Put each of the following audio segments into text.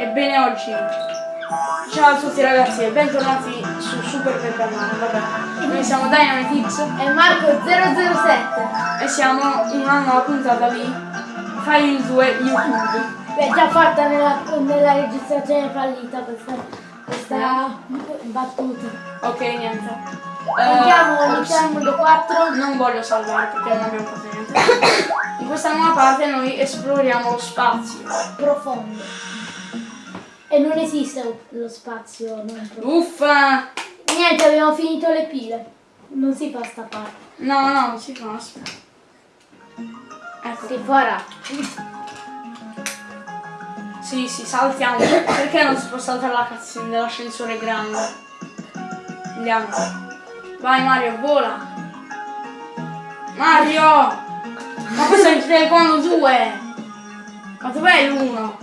Ebbene oggi, ciao a tutti ragazzi e bentornati su Super per canale, vabbè. Noi siamo Dynamite X E Marco 007. e siamo in una nuova puntata di File 2 YouTube. L'hai già fatta nella, nella registrazione fallita questa, questa battuta. Ok, niente. Andiamo, il mondo 4. Non voglio salvare perché non abbiamo fatto niente. In questa nuova parte noi esploriamo lo spazio. Profondo. E non esiste lo spazio non profondo. Uffa! Niente, abbiamo finito le pile. Non si fa sta parte. No, no, non si fa. Ecco. Si farà. Sì, sì, saltiamo. Perché non si può saltare la cazzina dell'ascensore grande? Andiamo. Vai Mario, vola. Mario! Ma questo è il telecomando 2! Ma dov'è l'uno?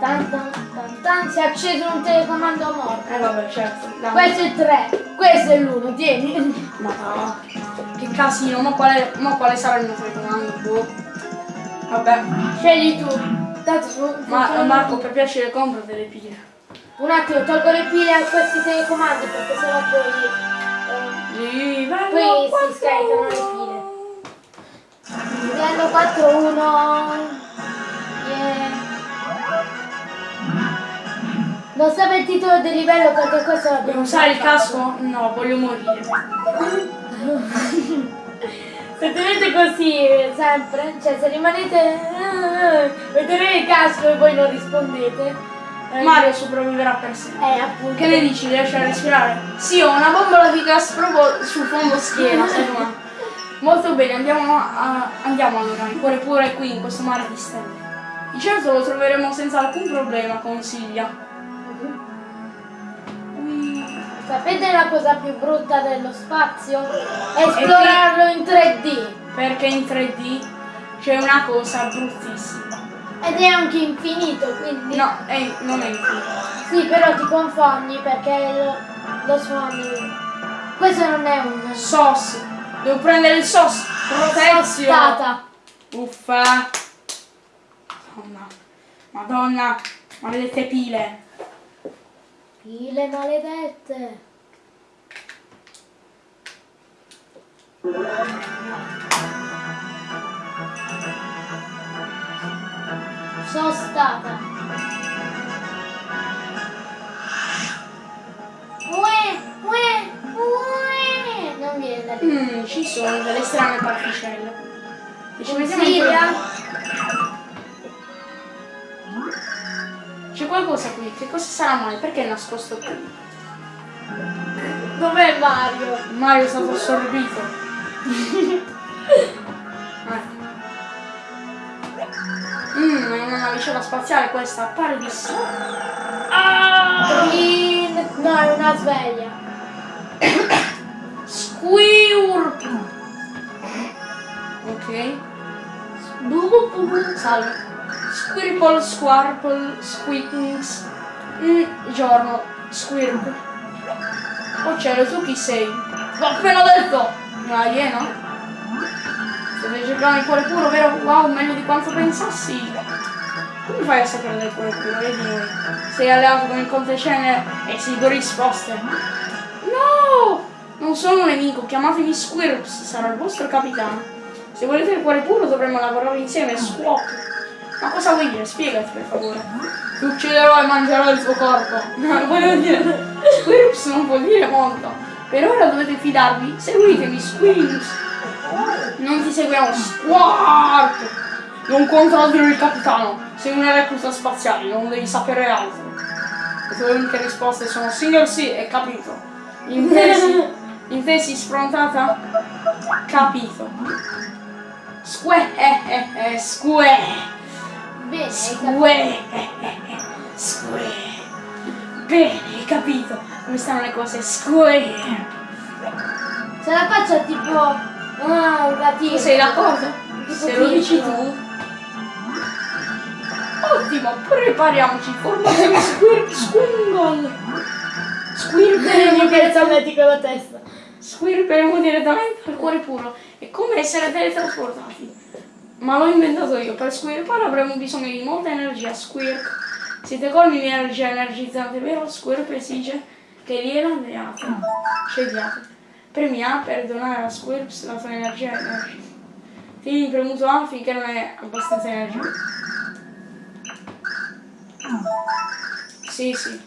Tan tan tan tan. Si è acceso un telecomando a morte. Eh vabbè, certo. dai. Questo è il 3. Questo è l'1. Tieni. Ma no. Che casino, ma quale, ma quale sarà il mio telecomando? Boh. Vabbè. Scegli tu. Tanto fu- Ma Marco, per piacere compra delle pile. Un attimo, tolgo le pile a questi telecomandi perché sennò poi, eh, Livello Poi si 4. scaricano le pile. livello 4-1. Non sape il titolo del livello perché questo l'abbiamo usare il già fatto. casco? No, voglio morire. Se tenete così sempre, cioè se rimanete vedete il casco e voi non rispondete. eh, Mario sopravviverà per sempre. Eh appunto. Che ne dici? Riesci a respirare? Sì, ho una bombola di gas proprio sul fondo schiena, secondo me. Molto bene, andiamo, a- andiamo allora, il cuore pure è qui in questo mare di stelle. Di certo lo troveremo senza alcun problema, consiglia. Sapete la cosa più brutta dello spazio? Esplorarlo in 3D. Perché in 3D c'è una cosa bruttissima. Ed è anche infinito, quindi. No, è, non è infinito. Sì, però ti confondi perché lo, lo suoni. Questo non è un. SOS. Devo prendere il SOS. Protezione. Uffa! Madonna, Madonna, maledette pile. Pile maledette. Sono stata. Ue, ue, ue. Non viene. Mm, ci sono delle strane particelle. Ci mettiamo in qualcosa qui, che cosa sarà mai? Perché è nascosto qui? Dov'è Mario? Mario è stato assorbito. Mmm, è una navicella spaziale questa, appare di sì. Green. No, è una sveglia. Squirp! Ok. Salve. Squirple, squarple, squeakings. Mm, giorno. Squirp. Oh cielo, tu chi sei? L'ho appena detto! Una iena? Stai cercando il cuore puro, vero? Wow, meglio di quanto pensassi. Come fai a sapere del cuore puro? Vedi noi. Sei alleato con il conte Cenere e esigo risposte. No! Non sono un nemico, chiamatemi Squirps, sarò il vostro capitano. Se volete il cuore puro dovremmo lavorare insieme, squawk. Ma cosa vuoi dire? Spiegati per favore. Ti ucciderò e mangerò il tuo corpo. No, volevo dire. Squirps non vuol dire molto. Per ora dovete fidarvi. Seguitemi, Squirps. Non ti seguiamo, Squark. Non controllo il capitano. Sei una recluta spaziale, non devi sapere altro. Le tue uniche risposte sono single sì e capito. Intesi? Intesi sfrontata? Capito. Sque, eh, eh, eh, sque, Bene, sque, sque. Bene, hai capito come stanno le cose, sque. Se la faccia tipo. Ah, un gatino. Tu sei d'accordo? Se lo dici tu. Ottimo, prepariamoci, formazione squirp, squingle. Squirperemo direttamente, solletico la testa. squirperemo direttamente al cuore puro. È come essere teletrasportati. Ma l'ho inventato io, per squirpare avremo bisogno di molta energia, squirp. Siete colmi di energia energizzante, vero? Squirp esige che gliela diate. Scegliate. Premi A per donare a Squirps la sua energia energizzante. Tieni premuto A finché non hai abbastanza energia. Sì, sì.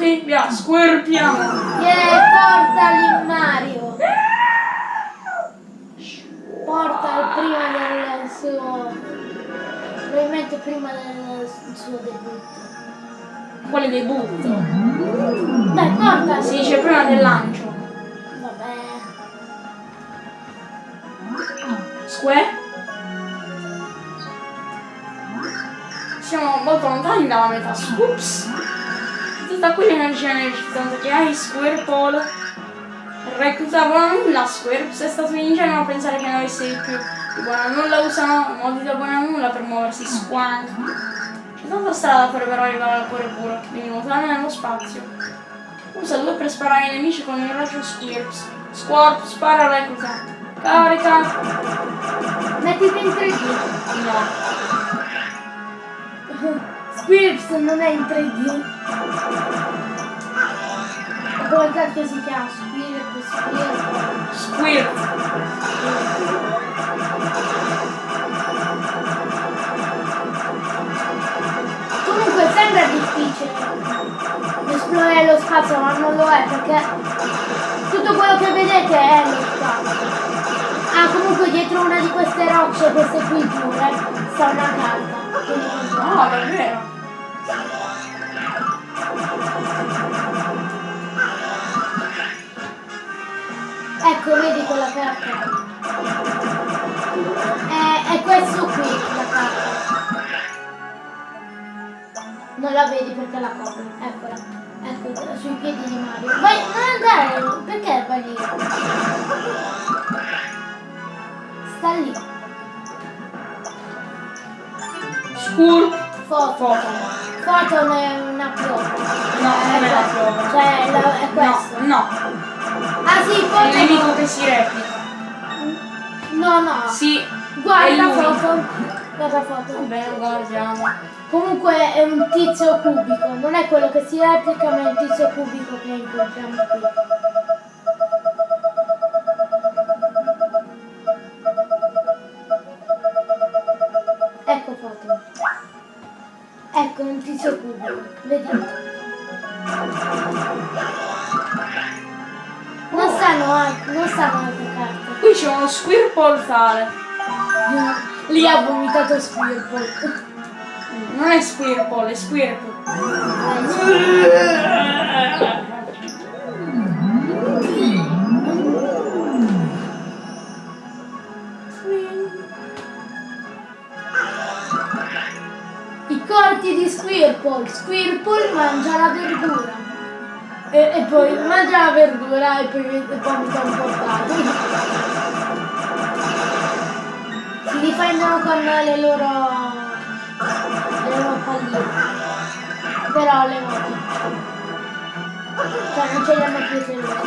Pronti? Via, squirpiamo! Yeah, portali Mario. Portal prima del suo. Probabilmente prima del suo debutto. Quale debutto? Dai, portali! Si dice prima del lancio. Vabbè. Square? Siamo molto lontani dalla metà. Ups! Tutta quell'energia energizzante che hai, Squirpole. Reclutavo la nulla, Squirps è stato ingenuo a pensare che noi sei più di buona nulla, usano modi da buona nulla per muoversi, squank. C'è tanta strada per però arrivare al cuore puro, devi nuotare nello spazio. Usa due per sparare ai nemici con il raggio Squirps. Squarp, spara recluta. Carica! Mettiti in 3D. No. Squirps non è in 3D. Come cacchio si chiama? Squirp, Squirp. Squirt. Comunque sembra difficile esplorare lo spazio, ma non lo è perché tutto quello che vedete è lo spazio. Ah, comunque dietro una di queste rocce, queste qui giure, sta una carta. No, davvero. La vedi perché la copri. Eccola. Ecco, sui piedi di Mario. Vai, non andare! Perché vai lì? Sta lì. Scur. Foto. Foto. Foto è una piova. No, non è la prova. Cioè, la- è No, questo. no. Ah sì, È il foto. nemico che si replica. No, no. Sì. è Guarda lui. foto. Guarda foto. Bene, guardiamo. Comunque è un tizio cubico, non è quello che si replica, ma è un tizio cubico che incontriamo qui. Ecco foto. Ecco un tizio cubico, vedi? Non stanno, non stanno altre carte. Qui c'è uno Squirple tale. Lì ha vomitato Squirtle. Non è Squirple, è Squirple. I corti di Squirtle. Squirtle mangia la verdura. E, e poi mangia la verdura e poi vomita un portato. Si difendono con le loro. le loro palline. Però le moto. Cioè non ce li hanno più se loro.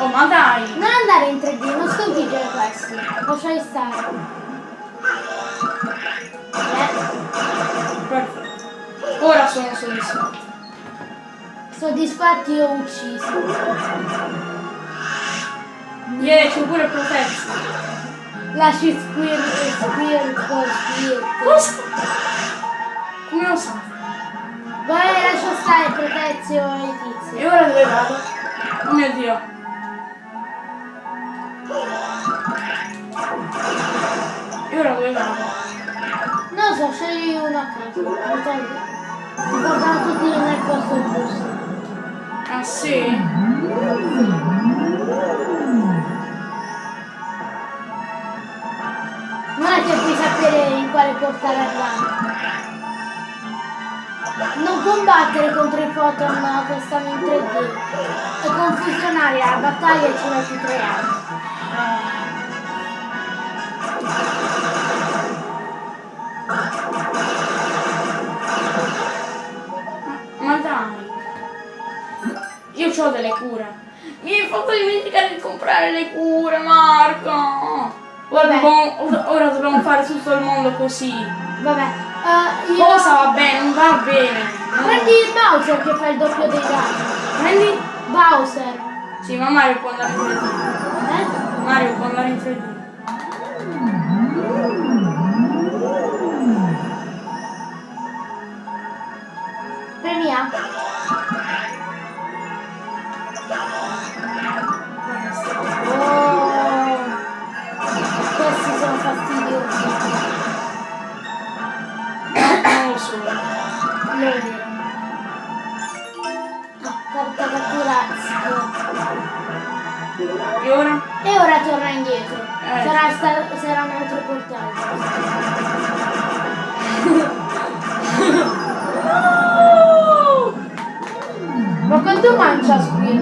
Oh, ma dai. Non andare in 3D, non sconfiggere questi. Lasciali stare. Eh. Perfetto. Ora sono soddisfatto. Soddisfatti o uccisi? Yeah, c'è pure protesto. Lasci squir, squir, squir. Cosa? Come lo sa? Vai, lascia stare Protezio e i tizi. E ora dove vado? Oh mio dio. E ora dove vado? Non so, scegli uno a caso. Non so, Ti portano tutti nel posto giusto. Ah sì? vedere in quale corsa verranno. Non combattere contro i foton che stanno in 3D. È confusionaria, la battaglia ci metti tre anni. Ma dai. Io ho delle cure. Mi hai fatto dimenticare di comprare le cure, Marco! Vabbè. dobbiamo, ora- dobbiamo fare tutto il mondo così. Vabbè. eh, io... Cosa va bene? Non va bene. Prendi Bowser che fa il doppio dei gatti. Prendi? Bowser. Sì, ma Mario può andare in 3D. Eh? Mario può andare in 3D. E ora? E ora torna indietro. Eh. Sarà, sta- sarà un altro portale. Ma quanto mangia Squir?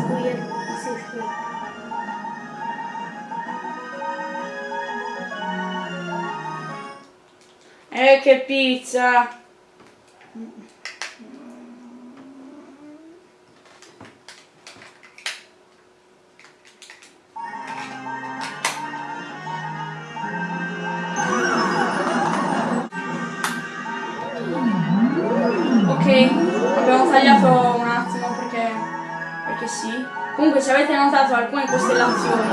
Squir, sì, Squir. Eh, che pizza! Abbiamo tagliato un attimo perché, perché sì. Comunque se avete notato alcune costellazioni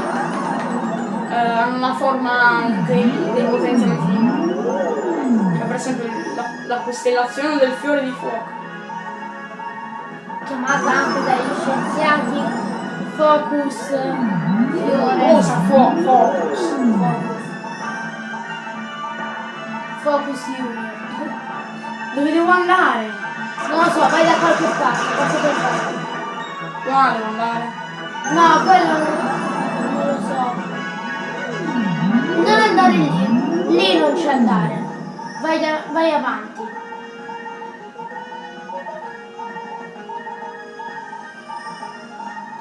eh, hanno una forma dei, dei potenziamenti di mano. Cioè per esempio la, la costellazione del fiore di fuoco. Chiamata anche dagli scienziati Focus Fiore. Cosa? Fuoco, focus. Focus. Focus Junior. Dove devo andare? Non lo so, vai da qualche parte, cosa per fare? Qua devo andare. No, quello non, non lo so. Non andare lì, lì non c'è andare. Vai, da- vai avanti.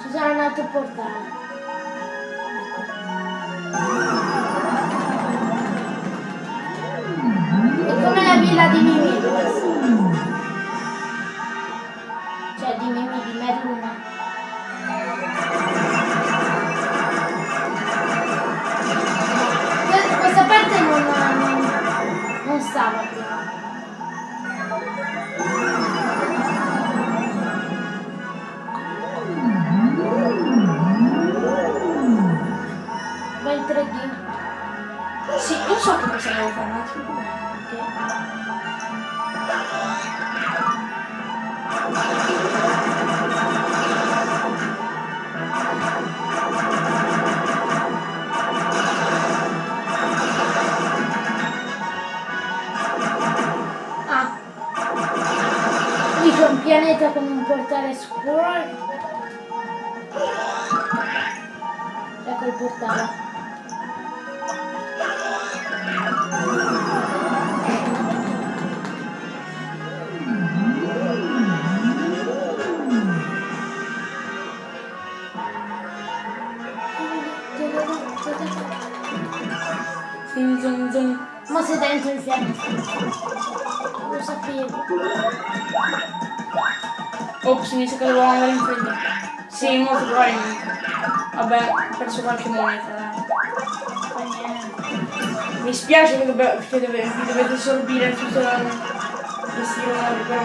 Ci sarà un altro portale. È come la villa di Mimì stava prima. Va in 3D. Sì, io so che cosa devo fare un attimo. Ok. Pianeta con un portale scroll. Ecco il portale. Zin, zin, zin. Ma sei dentro il pianeta. Lo sapevo. Mi sa che devo andare in 3D. Sì, molto probabilmente. Vabbè, ho perso qualche moneta. Mi spiace che, dobbe- che dove- vi dovete sorbire tutto la- questi rumori, però.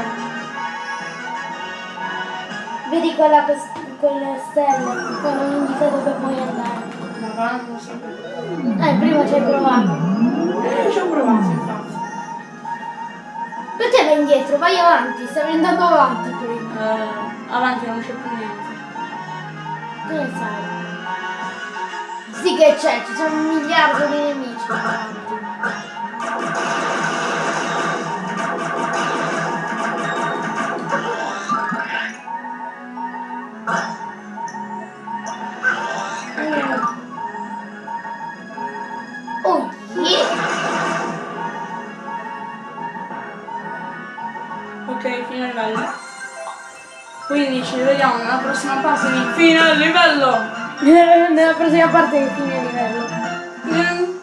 Vedi quella, cos- quelle stelle? Quello indica dove puoi andare. Ma va, non lo so. Eh, prima ci hai provato. Eh, ci ho provato, infatti. Perché vai indietro? Vai avanti, stavi andando avanti Eh, avanti non c'è più niente. Ne sai? Sì che c'è, ci sono un miliardo di nemici vediamo nella prossima fase di fine livello. Nella prossima parte di fine livello. Mm,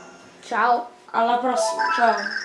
Ciao! Alla prossima, ciao.